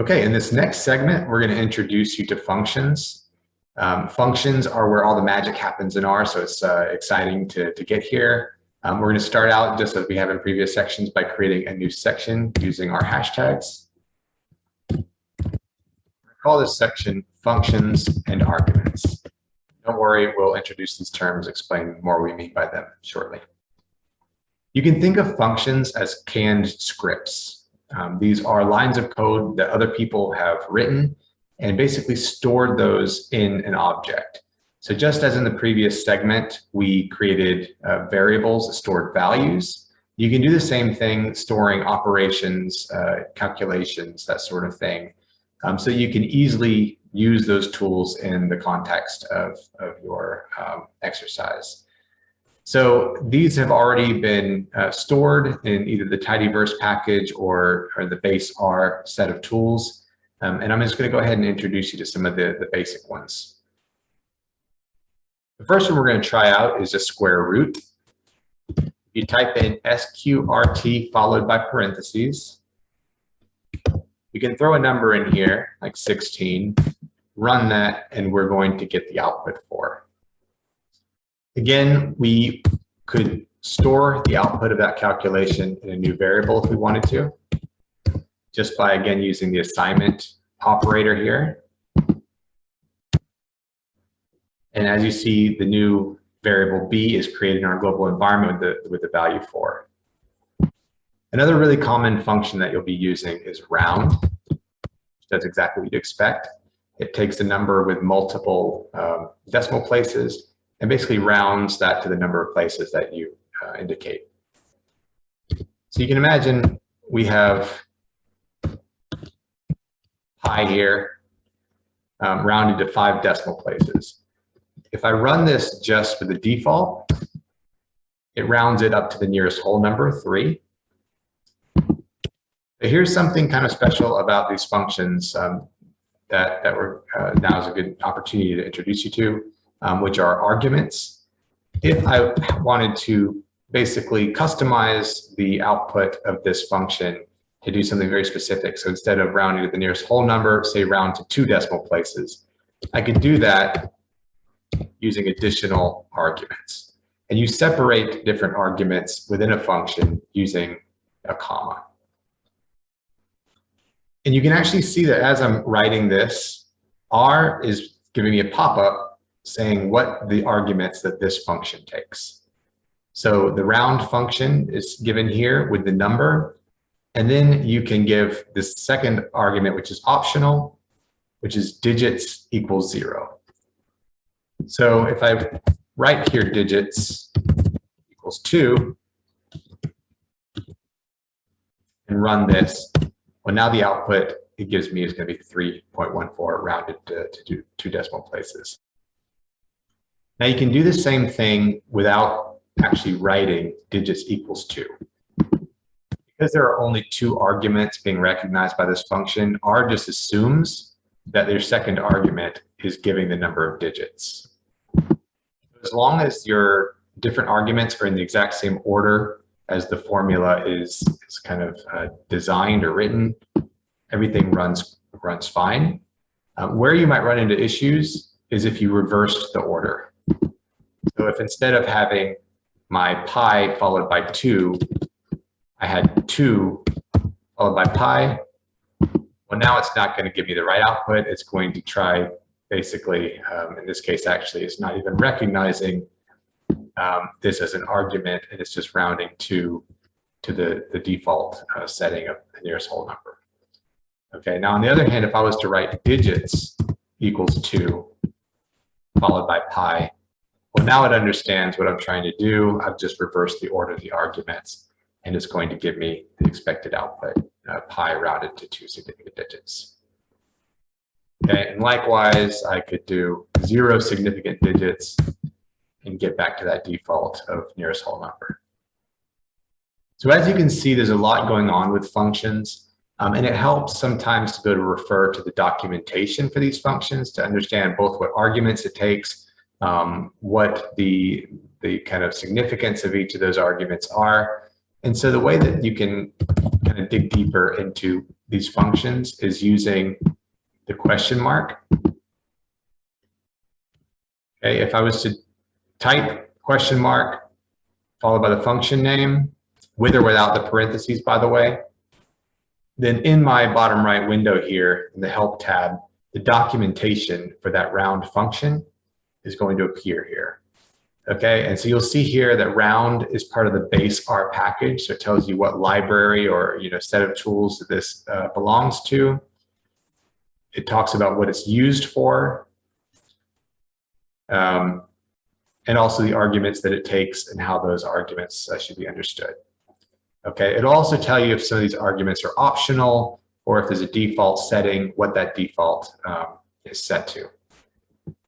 Okay, in this next segment, we're going to introduce you to functions. Um, functions are where all the magic happens in R, so it's uh, exciting to, to get here. Um, we're going to start out just as we have in previous sections by creating a new section using our hashtags. I Call this section functions and arguments. Don't worry, we'll introduce these terms, explain more we mean by them shortly. You can think of functions as canned scripts. Um, these are lines of code that other people have written and basically stored those in an object. So just as in the previous segment, we created uh, variables stored values, you can do the same thing storing operations, uh, calculations, that sort of thing. Um, so you can easily use those tools in the context of, of your um, exercise. So these have already been uh, stored in either the tidyverse package or, or the base R set of tools. Um, and I'm just going to go ahead and introduce you to some of the, the basic ones. The first one we're going to try out is a square root. You type in SQRT followed by parentheses. You can throw a number in here, like 16, run that, and we're going to get the output four. Again, we could store the output of that calculation in a new variable if we wanted to, just by, again, using the assignment operator here. And as you see, the new variable b is created in our global environment with the, with the value 4. Another really common function that you'll be using is round. That's exactly what you'd expect. It takes a number with multiple um, decimal places and basically rounds that to the number of places that you uh, indicate. So you can imagine we have pi here um, rounded to five decimal places. If I run this just for the default, it rounds it up to the nearest whole number, three. But here's something kind of special about these functions um, that, that we're, uh, now is a good opportunity to introduce you to um, which are arguments. If I wanted to basically customize the output of this function to do something very specific, so instead of rounding to the nearest whole number, say round to two decimal places, I could do that using additional arguments. And you separate different arguments within a function using a comma. And you can actually see that as I'm writing this, R is giving me a pop-up saying what the arguments that this function takes. So the round function is given here with the number, and then you can give this second argument, which is optional, which is digits equals zero. So if I write here digits equals two, and run this, well now the output it gives me is going to be 3.14 rounded to, to two decimal places. Now you can do the same thing without actually writing digits equals two. Because there are only two arguments being recognized by this function, R just assumes that their second argument is giving the number of digits. As long as your different arguments are in the exact same order as the formula is, is kind of uh, designed or written, everything runs, runs fine. Uh, where you might run into issues is if you reversed the order. So if instead of having my pi followed by 2, I had 2 followed by pi, well, now it's not going to give me the right output. It's going to try basically, um, in this case, actually, it's not even recognizing um, this as an argument, and it's just rounding to, to the, the default uh, setting of the nearest whole number. Okay, now on the other hand, if I was to write digits equals 2 followed by pi, well, now it understands what I'm trying to do. I've just reversed the order of the arguments, and it's going to give me the expected output, uh, pi rounded to two significant digits. Okay, and likewise, I could do zero significant digits and get back to that default of nearest whole number. So as you can see, there's a lot going on with functions, um, and it helps sometimes to go to refer to the documentation for these functions to understand both what arguments it takes um, what the, the kind of significance of each of those arguments are. And so the way that you can kind of dig deeper into these functions is using the question mark. Okay, if I was to type question mark followed by the function name, with or without the parentheses, by the way, then in my bottom right window here in the help tab, the documentation for that round function is going to appear here. Okay, and so you'll see here that round is part of the base R package. So it tells you what library or you know set of tools that this uh, belongs to. It talks about what it's used for. Um, and also the arguments that it takes and how those arguments uh, should be understood. Okay, it'll also tell you if some of these arguments are optional or if there's a default setting, what that default um, is set to.